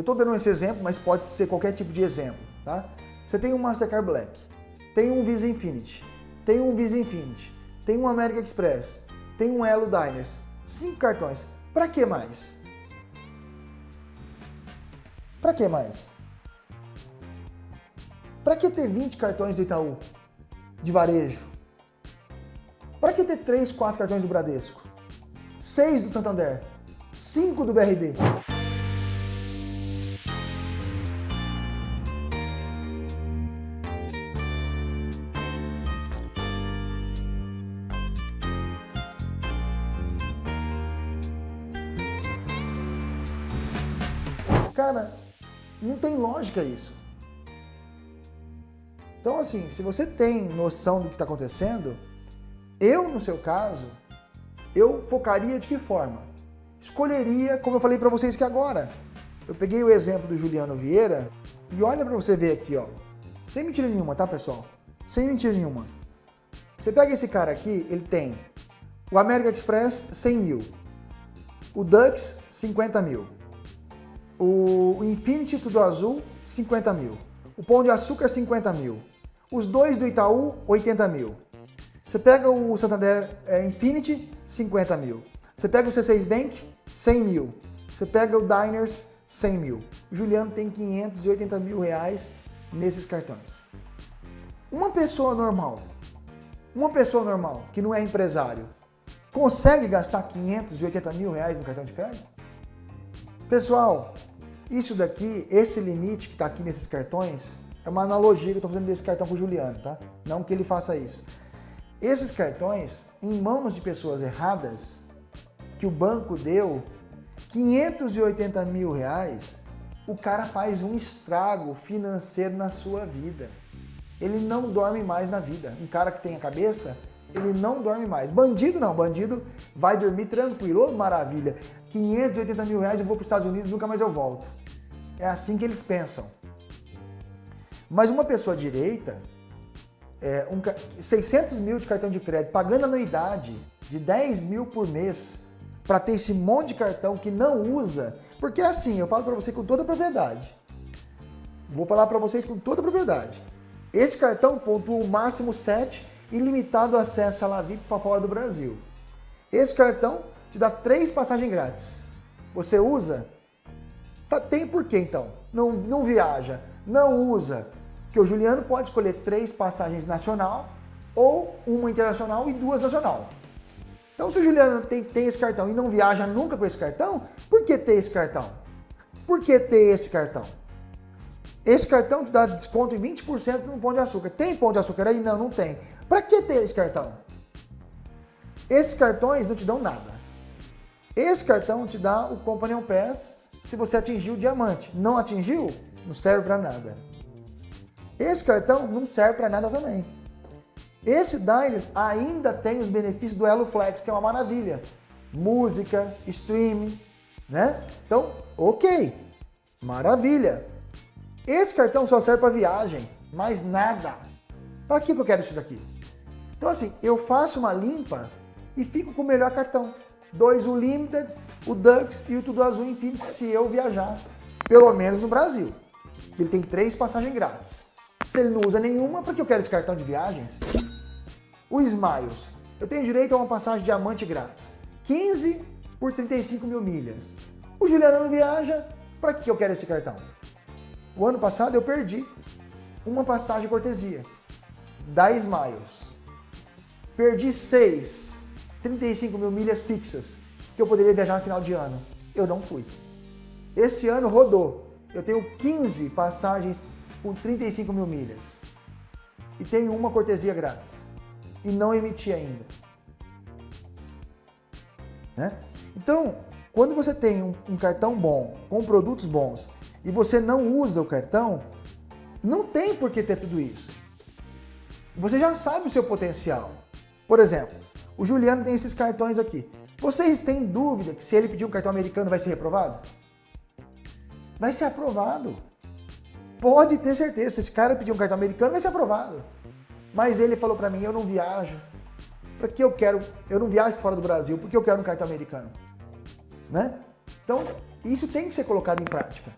eu estou dando esse exemplo, mas pode ser qualquer tipo de exemplo, tá? Você tem um Mastercard Black, tem um Visa Infinity, tem um Visa Infinity, tem um American Express, tem um Elo Diners, cinco cartões. Para que mais? Para que mais? Para que ter 20 cartões do Itaú de varejo? Para que ter 3, 4 cartões do Bradesco? 6 do Santander? 5 do BRB? Cara, não tem lógica isso. Então, assim, se você tem noção do que está acontecendo, eu, no seu caso, eu focaria de que forma? Escolheria, como eu falei para vocês que agora. Eu peguei o exemplo do Juliano Vieira e olha para você ver aqui, ó. Sem mentira nenhuma, tá, pessoal? Sem mentira nenhuma. Você pega esse cara aqui, ele tem o American Express, 100 mil. O Dux, 50 mil. O Infinity Tudo Azul, 50 mil. O Pão de Açúcar, 50 mil. Os dois do Itaú, 80 mil. Você pega o Santander é, Infinity, 50 mil. Você pega o C6 Bank, 100 mil. Você pega o Diners, 100 mil. O Juliano tem 580 mil reais nesses cartões. Uma pessoa normal, uma pessoa normal que não é empresário, consegue gastar 580 mil reais no cartão de crédito? Pessoal, isso daqui, esse limite que está aqui nesses cartões, é uma analogia que eu estou fazendo desse cartão para o Juliano, tá? Não que ele faça isso. Esses cartões, em mãos de pessoas erradas, que o banco deu 580 mil reais, o cara faz um estrago financeiro na sua vida. Ele não dorme mais na vida. Um cara que tem a cabeça, ele não dorme mais. Bandido não, bandido vai dormir tranquilo, oh, maravilha. 580 mil reais eu vou para os Estados Unidos nunca mais eu volto. É assim que eles pensam. Mas uma pessoa direita, é, um, 600 mil de cartão de crédito, pagando anuidade de 10 mil por mês para ter esse monte de cartão que não usa, porque assim, eu falo para você com toda a propriedade. Vou falar para vocês com toda a propriedade. Esse cartão pontua o máximo 7 e limitado acesso à Lavip para fora do Brasil. Esse cartão te dá três passagens grátis. Você usa, Tá, tem por que então? Não, não viaja, não usa. Porque o Juliano pode escolher três passagens nacional ou uma internacional e duas nacional. Então se o Juliano tem, tem esse cartão e não viaja nunca com esse cartão, por que ter esse cartão? Por que ter esse cartão? Esse cartão te dá desconto em 20% no pão de açúcar. Tem pão de açúcar aí? Não, não tem. Para que ter esse cartão? Esses cartões não te dão nada. Esse cartão te dá o Companion Pass se você atingiu o diamante. Não atingiu? Não serve para nada. Esse cartão não serve para nada também. Esse Diners ainda tem os benefícios do Elo Flex, que é uma maravilha. Música, streaming, né? Então, ok, maravilha. Esse cartão só serve para viagem, mais nada. Para que eu quero isso daqui? Então assim, eu faço uma limpa e fico com o melhor cartão dois o Limited, o Dux e o Tudo Azul Infinity se eu viajar, pelo menos no Brasil. Ele tem três passagens grátis. Se ele não usa nenhuma, para que eu quero esse cartão de viagens? O Smiles, eu tenho direito a uma passagem diamante grátis. 15 por 35 mil milhas. O Juliano não viaja, para que eu quero esse cartão? O ano passado eu perdi uma passagem cortesia da Smiles. Perdi seis 35 mil milhas fixas que eu poderia viajar no final de ano. Eu não fui. Esse ano rodou. Eu tenho 15 passagens com 35 mil milhas. E tenho uma cortesia grátis. E não emiti ainda. Né? Então, quando você tem um, um cartão bom, com produtos bons, e você não usa o cartão, não tem por que ter tudo isso. Você já sabe o seu potencial. Por exemplo, o Juliano tem esses cartões aqui. Vocês têm dúvida que se ele pedir um cartão americano vai ser reprovado? Vai ser aprovado. Pode ter certeza, se esse cara pedir um cartão americano vai ser aprovado. Mas ele falou para mim, eu não viajo. Para que eu quero, eu não viajo fora do Brasil, porque eu quero um cartão americano. Né? Então, isso tem que ser colocado em prática.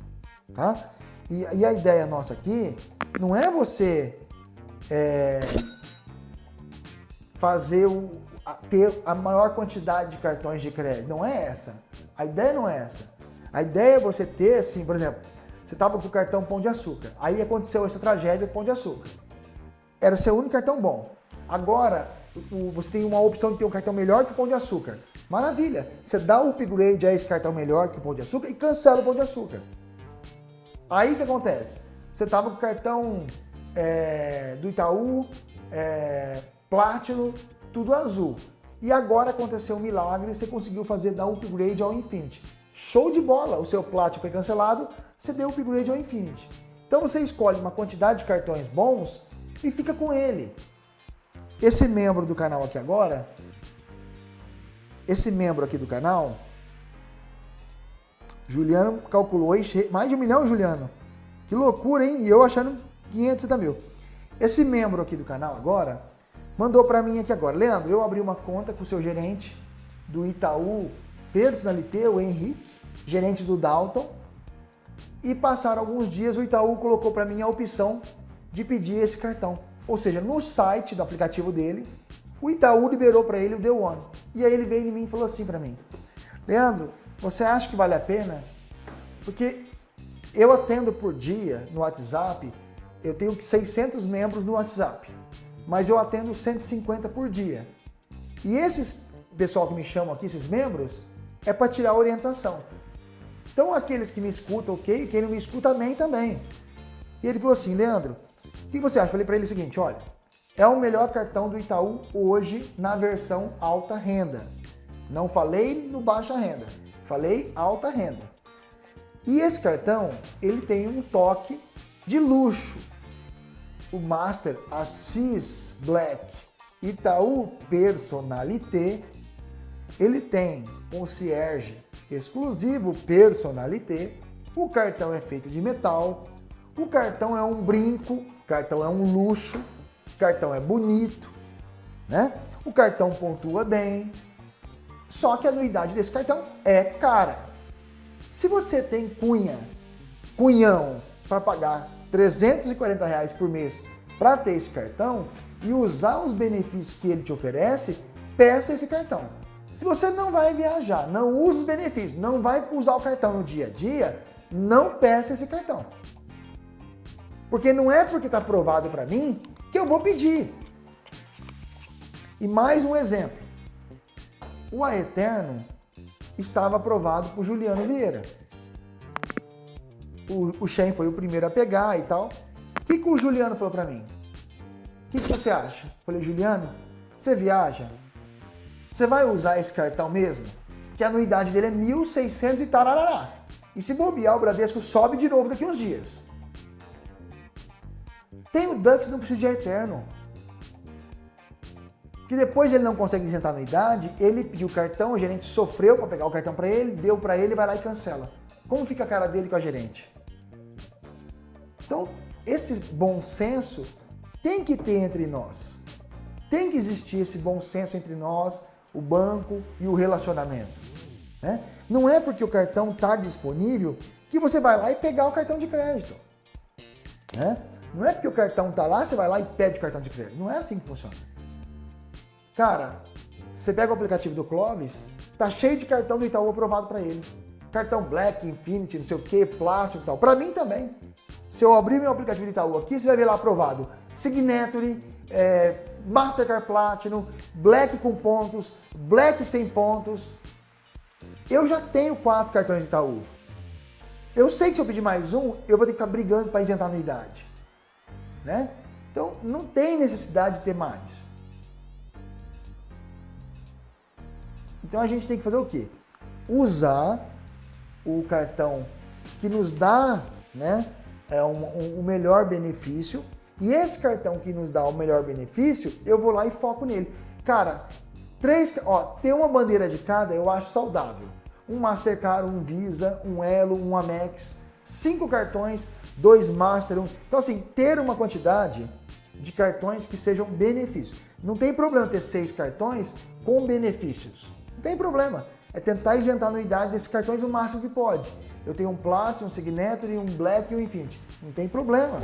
tá? E, e a ideia nossa aqui não é você é, fazer o, ter a maior quantidade de cartões de crédito. Não é essa. A ideia não é essa. A ideia é você ter, assim, por exemplo, você estava com o cartão Pão de Açúcar. Aí aconteceu essa tragédia Pão de Açúcar. Era seu único cartão bom. Agora, você tem uma opção de ter um cartão melhor que o Pão de Açúcar. Maravilha! Você dá o upgrade a esse cartão melhor que o Pão de Açúcar e cancela o Pão de Açúcar. Aí o que acontece? Você estava com o cartão é, do Itaú, é, Platinum, tudo azul. E agora aconteceu um milagre, você conseguiu fazer dar upgrade ao Infinity. Show de bola! O seu Platinum foi cancelado, você deu upgrade ao Infinity. Então você escolhe uma quantidade de cartões bons e fica com ele. Esse membro do canal aqui agora, esse membro aqui do canal, Juliano calculou mais de um milhão, Juliano. Que loucura, hein? E eu achando 560 mil. Esse membro aqui do canal agora, mandou para mim aqui agora. Leandro, eu abri uma conta com o seu gerente do Itaú Personalité, o Henrique, gerente do Dalton, e passaram alguns dias, o Itaú colocou para mim a opção de pedir esse cartão. Ou seja, no site do aplicativo dele, o Itaú liberou para ele o The One. E aí ele veio em mim e falou assim para mim, Leandro, você acha que vale a pena? Porque eu atendo por dia no WhatsApp, eu tenho 600 membros no WhatsApp, mas eu atendo 150 por dia. E esses pessoal que me chamam aqui, esses membros, é para tirar orientação. Então aqueles que me escutam, ok, quem não me escuta, amém também. E ele falou assim, Leandro, o que você acha? Eu falei para ele o seguinte, olha, é o melhor cartão do Itaú hoje na versão alta renda. Não falei no baixa renda, falei alta renda. E esse cartão, ele tem um toque de luxo. O Master Assis Black Itaú Personalité, ele tem concierge exclusivo Personalité, o cartão é feito de metal, o cartão é um brinco, cartão é um luxo, cartão é bonito, né? O cartão pontua bem, só que a anuidade desse cartão é cara. Se você tem cunha, cunhão, para pagar 340 reais por mês para ter esse cartão e usar os benefícios que ele te oferece, peça esse cartão. Se você não vai viajar, não usa os benefícios, não vai usar o cartão no dia a dia, não peça esse cartão. Porque não é porque está aprovado para mim que eu vou pedir. E mais um exemplo. O Aeterno estava aprovado por Juliano Vieira. O, o Shen foi o primeiro a pegar e tal. O que, que o Juliano falou para mim? O que, que você acha? Falei, Juliano, você viaja? Você vai usar esse cartão mesmo? Que a anuidade dele é 1.600 e tarará. E se bobear, o Bradesco sobe de novo daqui uns dias. Tem o Dux, não precisa de eterno. Que depois ele não consegue isentar a anuidade, ele pediu o cartão, o gerente sofreu para pegar o cartão para ele, deu para ele, vai lá e cancela. Como fica a cara dele com a gerente? Então, esse bom senso tem que ter entre nós. Tem que existir esse bom senso entre nós, o banco e o relacionamento. Né? Não é porque o cartão está disponível que você vai lá e pegar o cartão de crédito. Né? Não é porque o cartão está lá, você vai lá e pede o cartão de crédito. Não é assim que funciona. Cara, você pega o aplicativo do Clovis, tá cheio de cartão do Itaú aprovado para ele. Cartão Black, Infinity, não sei o que, Platinum e tal. Para mim também. Se eu abrir meu aplicativo do Itaú aqui, você vai ver lá aprovado. Signature, é, Mastercard Platinum, Black com pontos, Black sem pontos. Eu já tenho quatro cartões de Itaú. Eu sei que se eu pedir mais um, eu vou ter que ficar brigando para isentar a anuidade. Né? Então, não tem necessidade de ter mais. Então, a gente tem que fazer o quê? Usar o cartão que nos dá né, é um, um, um melhor benefício e esse cartão que nos dá o melhor benefício, eu vou lá e foco nele. Cara, três, ó, ter uma bandeira de cada eu acho saudável. Um Mastercard, um Visa, um Elo, um Amex, cinco cartões, dois Master, um... Então assim, ter uma quantidade de cartões que sejam benefícios. Não tem problema ter seis cartões com benefícios. Não tem problema. é tentar isentar a anuidade desses cartões o máximo que pode. Eu tenho um Platinum, um Signature, um Black e um Infinity. Não tem problema.